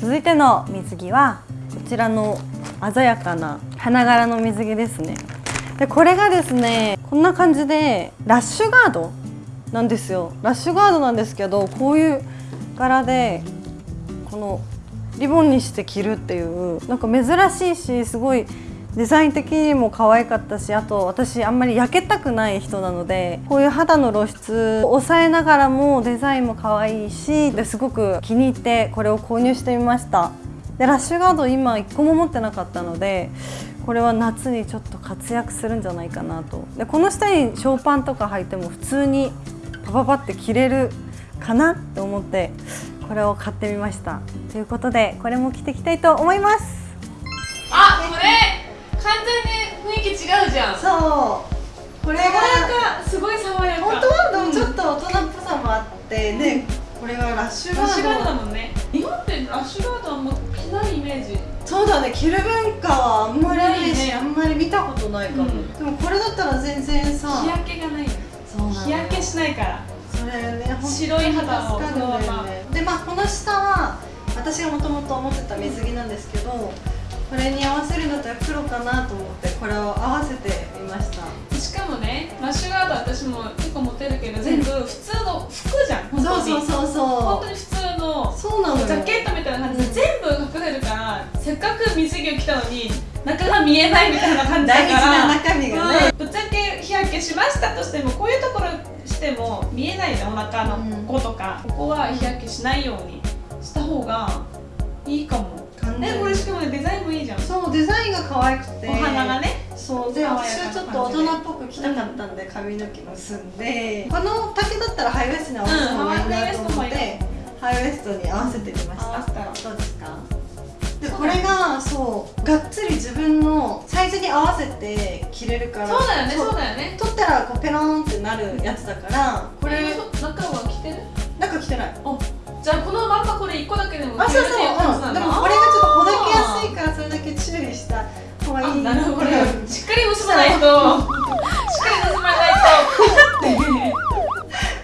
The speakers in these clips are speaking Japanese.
続いての水着はこちらの鮮やかな花柄の水着ですね。でこれがですねこんな感じでラッシュガードなんですよ。ラッシュガードなんですけどこういう柄でこのリボンにして着るっていうなんか珍しいしすごいデザイン的にも可愛かったしあと私あんまり焼けたくない人なのでこういう肌の露出を抑えながらもデザインも可愛いしですごく気に入ってこれを購入してみました。でラッシュガード今1個も持ってなかったのでこれは夏にちょっと活躍するんじゃないかなと。でこの下にショーパンとか履いても普通にパパパって着れるかな？って思ってこれを買ってみました。ということでこれも着ていきたいと思います。気違うじゃん。そう。これがすごい爽やか。本当はでもちょうんっと大人っぽさもあってね、これはラッシュガラッシュガードだもんね。日本ってラッシュガードはもう着ないイメージ。そうだね。着る文化はあんまりないし、ね。あんまり見たことないかも、うん。でもこれだったら全然さ日焼けがない。よそう日焼けしないから。それね白い肌を。助かるんまでまあこの下は私がもともと思ってた水着なんですけどこれに合わせるんだったら黒かなと思ってこれを合わせてみました。しかもねラッシュガード私も結構持てるけど全部普通の服じゃん本当に。そうそうそう本当そに普通のうそうなジャケットみたいな感じで全部隠れるからせっかく水着を着たのに中が見えないみたいな感じだ大事からな中身がね、うん。ぶっちゃけ日焼けしましたとしてもこういうところしても見えないじゃんお腹のこことか、ここは日焼けしないようにした方がいいかも完全にねこれしかもねデザインもいいじゃん。そうデザインが可愛くて。お花がね。そうで。私はちょっと大人っぽく着たかったんで髪の毛結んでこの丈だったらハイウエストに合わせた方がいいなと思って、ハイウエストに合わせてみました。どうですか。でこれがそうがっつり自分のサイズに合わせて着れるからそうだよねそそうだよね。取ったらこうペロンってなるやつだからこれ中は着てる？中着てない。じゃあこのまんまこれ1個だけでもあそうそう、着れるっていう感じなんだうん方がいいあなるほど。うんしっかり結ばないと。しっかり結ばない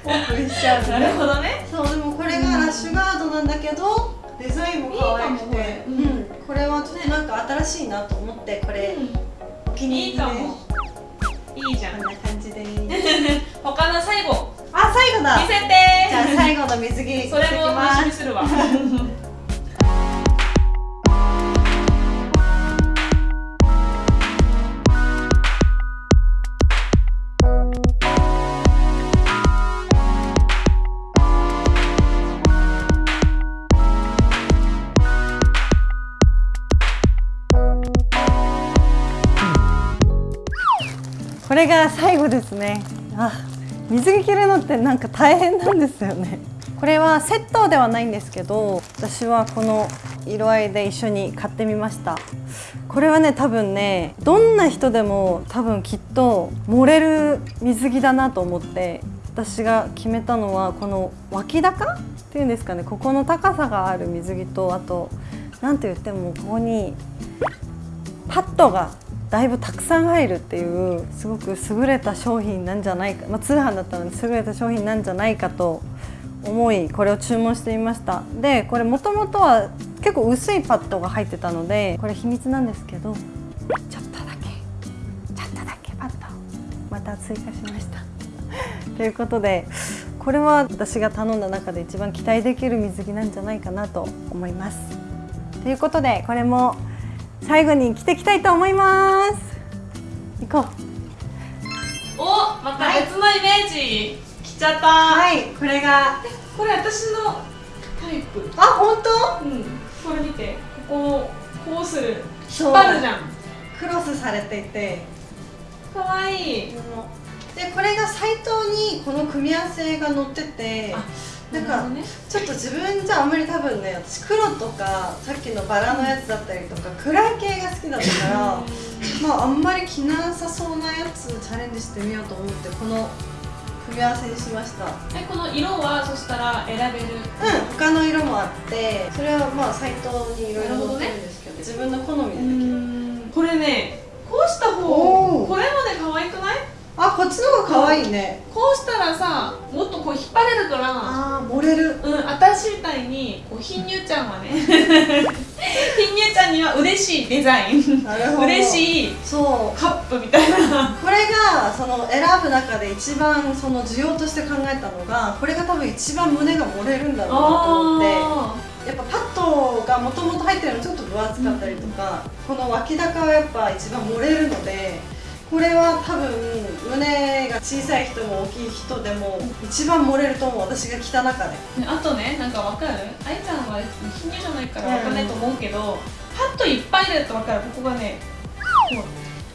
オー プンしちゃうとなるほどね。そうでもこれがラッシュガードなんだけどデザインも可愛くて。いいかもこれうんうん。これはちょっとなんか新しいなと思ってこれお気に入りでいいかも。いいじゃん。こんな感じで。他の最後。あ最後だ。見せて。じゃあ最後の水着それも楽しみすするわれが最後ですね。あ水着着るのってなんか大変なんですよね。これはセットではないんですけど私はこの色合いで一緒に買ってみました。これはね多分ねどんな人でも多分きっと漏れる水着だなと思って私が決めたのはこの脇高っていうんですかね。ここの高さがある水着とあと何て言ってもここにパッドがだいぶたくさん入るっていうすごく優れた商品なんじゃないか、まあ、通販だったので優れた商品なんじゃないかと思いこれを注文してみました。でこれもともとは結構薄いパッドが入ってたのでこれ秘密なんですけどちょっとだけちょっとだけパッドまた追加しました。ということでこれは私が頼んだ中で一番期待できる水着なんじゃないかなと思います。ということでこれも最後に着ていきたいと思います。行こう。おまた別のイメージ。着ちゃった、はい。これがこれ私のタイプ。あ本当？うん。これ見て。ここをこうする。そう。引っ張るじゃん。クロスされていて。かわいい。でこれがサイトにこの組み合わせが載ってて。あなんかねちょっと自分じゃあんまり多分ね私黒とかさっきのバラのやつだったりとか暗い系が好きだったからまああんまり着なさそうなやつチャレンジしてみようと思ってこの組み合わせにしました。えこの色はそしたら選べる？うん他の色もあってそれはまあサイトにいろいろ載ってるんですけど自分の好みでできるこれねこうした方これまで可愛くない？あこっちの方が可愛いね。こうしたらさもこう引っ張れるから。あー漏れる。うん私みたいにこう貧乳ちゃんはね。貧乳ちゃんには嬉しいデザイン。なるほど。嬉しいそうカップみたいな。これがその選ぶ中で一番その需要として考えたのがこれが多分一番胸が漏れるんだろうなと思って。あやっぱパッドがもともと入ってるのちょっと分厚かったりとか、この脇高はやっぱ一番漏れるのでこれは多分胸が小さい人も大きい人でも一番漏れると思う私が着た中であとねなんかわかる？愛ちゃんは貧乳じゃないからわかんないと思うけど、パッといっぱい入れるとわかる。ここがねこ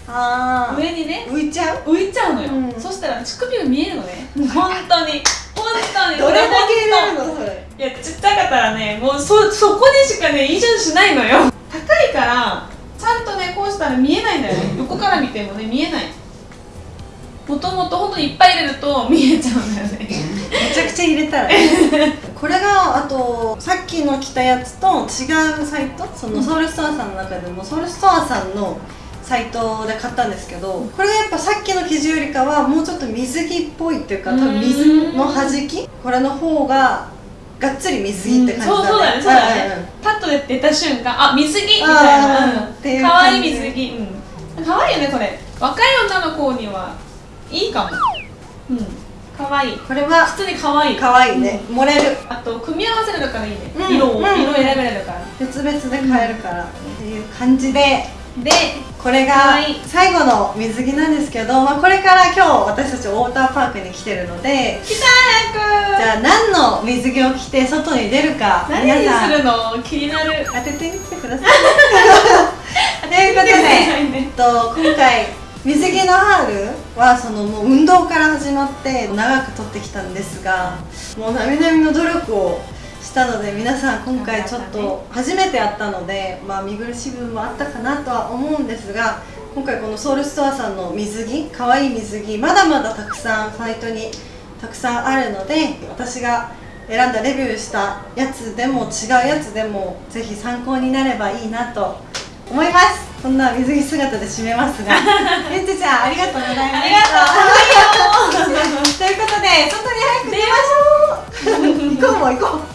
あう上にね浮いちゃう？浮いちゃうのよ、うん。そしたら乳首が見えるのね。本当に。本当に。どれだけ入れるこのそれ。いやちっちゃかったらねもうそそこでしかね移住しないのよ。高いからちゃんとねこうしたら見えないんだよね横から見てもね見えない。もともと本当にいっぱい入れると 見えちゃうんだよね。めちゃくちゃ入れたらね。これがあとさっきの着たやつと違うサイト？そのソウルストアさんの中でもソウルストアさんのサイトで買ったんですけどこれがやっぱさっきの生地よりかはもうちょっと水着っぽいっていうか多分水の弾き？これの方ががっつり水着って感じそうそうだねそうだね、んんん。パッとで出た瞬間あ水着みたいあなーっていうかわいい水着。うん。かわいいよねこれ。若い女の子にはいいかも。うん。かわい。いこれは普通にかわい。い可愛いね、漏れる。あと組み合わせるからいいね、うん色を、うん色選べれるから。別々で買えるからっていう感じででこれが最後の水着なんですけど、まあ、これから今日私たちウォーターパークに来てるので来た早く。じゃあ何の水着を着て外に出るか何に皆さん。するの気になる。当ててみてください。ということで、えっと、今回水着のハールはそのもう運動から始まって長く撮ってきたんですがもう並々の努力をしたので皆さん今回ちょっと初めてやったので、まあ、見苦しい部分もあったかなとは思うんですが今回このソウルストアさんの水着可愛い水着まだまだたくさんサイトにたくさんあるので私が選んだレビューしたやつでも違うやつでもぜひ参考になればいいなと思います。こんな水着姿で締めますが。ゆんちちゃんありがとうございました。ありがとう ということで外に早く出ましょう。行こうもう行こう